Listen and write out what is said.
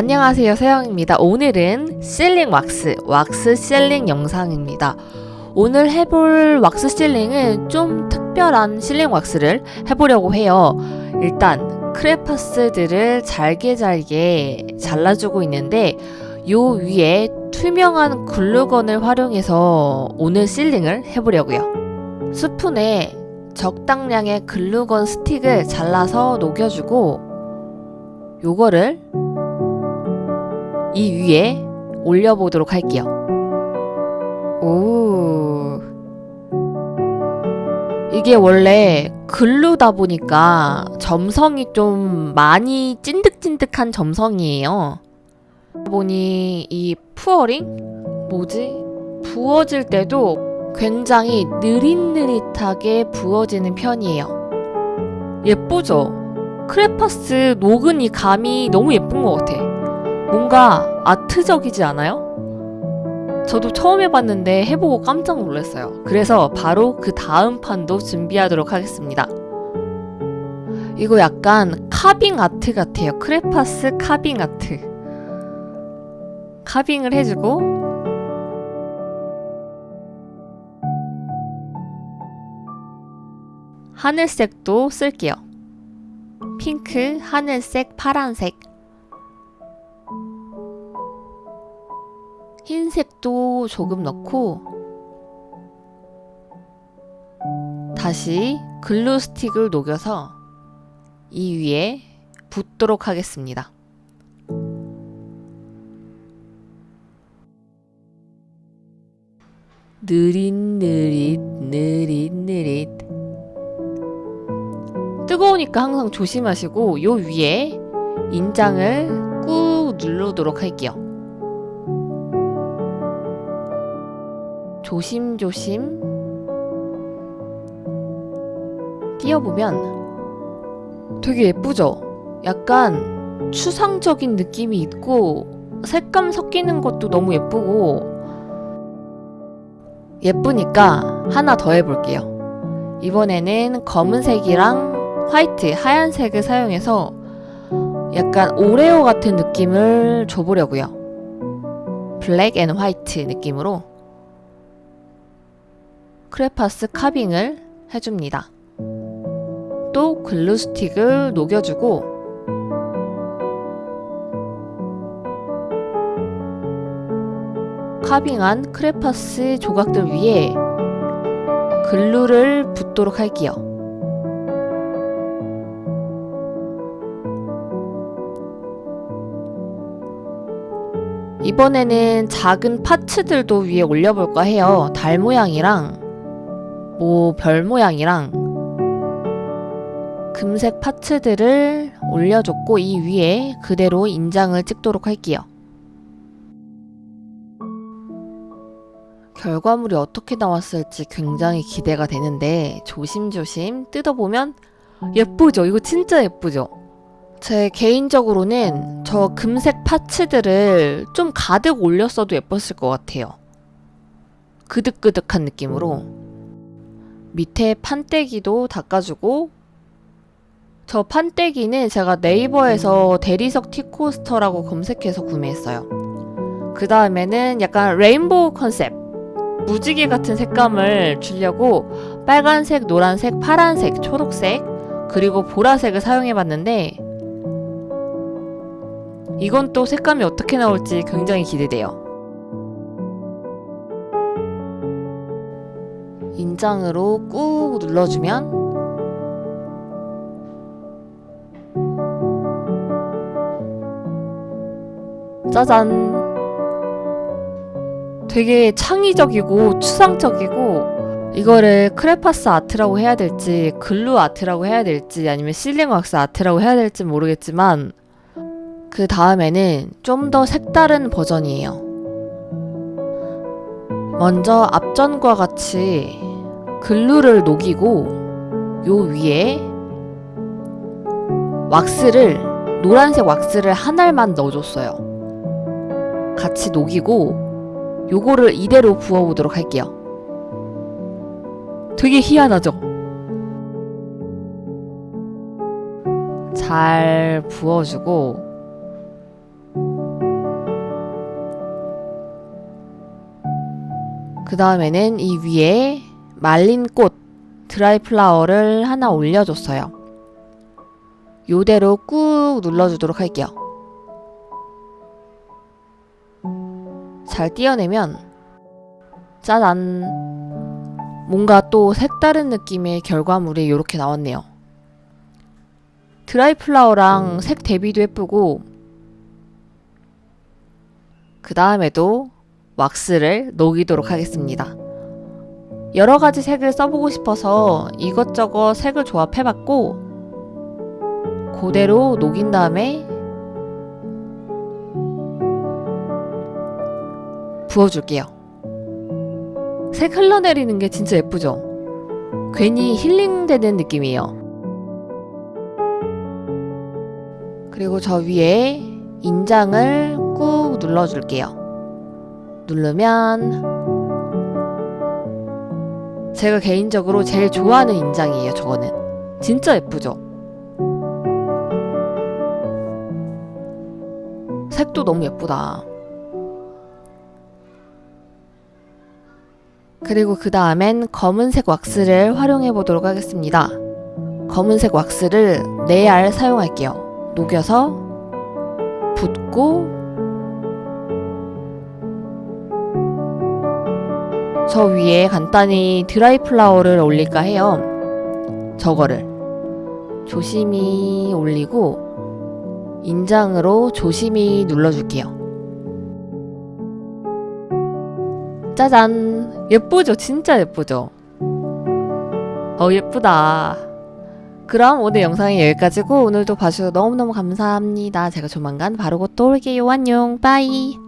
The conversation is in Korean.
안녕하세요 세영입니다. 오늘은 실링 왁스 왁스 실링 영상입니다. 오늘 해볼 왁스 실링은 좀 특별한 실링 왁스를 해보려고 해요. 일단 크레파스들을 잘게 잘게 잘라주고 있는데 요 위에 투명한 글루건을 활용해서 오늘 실링을 해보려고요. 스푼에 적당량의 글루건 스틱을 잘라서 녹여주고 요거를 이 위에 올려보도록 할게요. 오. 이게 원래 글루다 보니까 점성이 좀 많이 찐득찐득한 점성이에요. 보니 이 푸어링? 뭐지? 부어질 때도 굉장히 느릿느릿하게 부어지는 편이에요. 예쁘죠? 크레파스 녹은 이 감이 너무 예쁜 것 같아. 뭔가 아트적이지 않아요? 저도 처음 해봤는데 해보고 깜짝 놀랐어요. 그래서 바로 그 다음 판도 준비하도록 하겠습니다. 이거 약간 카빙 아트 같아요. 크레파스 카빙 아트. 카빙을 해주고 하늘색도 쓸게요. 핑크, 하늘색, 파란색 흰색도 조금 넣고 다시 글루 스틱을 녹여서 이 위에 붓도록 하겠습니다. 느릿느릿 느릿느릿 뜨거우니까 항상 조심하시고 요 위에 인장을 꾹 누르도록 할게요. 조심조심 띄워보면 되게 예쁘죠? 약간 추상적인 느낌이 있고 색감 섞이는 것도 너무 예쁘고 예쁘니까 하나 더 해볼게요. 이번에는 검은색이랑 화이트, 하얀색을 사용해서 약간 오레오 같은 느낌을 줘보려고요. black and white 느낌으로 크레파스 carving을 해줍니다. 또 glue stick을 녹여주고 카빙한 크레파스 조각들 위에 글루를 붓도록 할게요. 이번에는 작은 파츠들도 위에 올려볼까 해요. 달 모양이랑 뭐 별 모양이랑 금색 파츠들을 올려줬고 이 위에 그대로 인장을 찍도록 할게요. 결과물이 어떻게 나왔을지 굉장히 기대가 되는데 조심조심 뜯어보면 예쁘죠? 이거 진짜 예쁘죠? 제 개인적으로는 저 금색 파츠들을 좀 가득 올렸어도 예뻤을 것 같아요. 그득그득한 느낌으로 밑에 판때기도 닦아주고 저 판때기는 제가 네이버에서 대리석 티코스터라고 검색해서 구매했어요. 그 다음에는 약간 레인보우 컨셉 무지개 같은 색감을 주려고 빨간색, 노란색, 파란색, 초록색 그리고 보라색을 사용해봤는데 이건 또 색감이 어떻게 나올지 굉장히 기대돼요. 인장으로 꾹 눌러주면 짜잔 되게 창의적이고 추상적이고 이거를 크레파스 아트라고 해야 될지 글루 아트라고 해야 될지 아니면 실링 왁스 아트라고 해야 될지 모르겠지만 그 다음에는 좀 더 색다른 버전이에요. 먼저 앞전과 같이 글루를 녹이고 요 위에 왁스를 노란색 왁스를 한 알만 넣어줬어요 같이 녹이고 요거를 이대로 부어보도록 할게요 되게 희한하죠? 잘 부어주고 그 다음에는 이 위에 말린 꽃 드라이 플라워를 하나 올려줬어요. 요대로 꾹 눌러주도록 할게요. 잘 띄어내면 짜잔 뭔가 또 색다른 느낌의 결과물이 이렇게 나왔네요. 드라이 플라워랑 색 대비도 예쁘고 그 다음에도 왁스를 녹이도록 하겠습니다. 여러 가지 색을 써보고 싶어서 이것저것 색을 조합해봤고 그대로 녹인 다음에 부어줄게요. 색 흘러내리는 게 진짜 예쁘죠? 괜히 힐링되는 느낌이에요. 그리고 저 위에 인장을 꾹 눌러줄게요. 누르면 제가 개인적으로 제일 좋아하는 인장이에요, 저거는. 진짜 예쁘죠? 색도 너무 예쁘다. 그리고 그 다음엔 검은색 왁스를 활용해 보도록 하겠습니다. 검은색 왁스를 4알 사용할게요. 녹여서 붓고 저 위에 간단히 드라이 플라워를 올릴까 해요. 저거를 조심히 올리고 인장으로 조심히 눌러줄게요. 짜잔! 예쁘죠? 진짜 예쁘죠? 어, 예쁘다. 그럼 오늘 영상이 여기까지고 오늘도 봐주셔서 너무너무 감사합니다. 제가 조만간 곧또 올게요. 안녕. 빠이.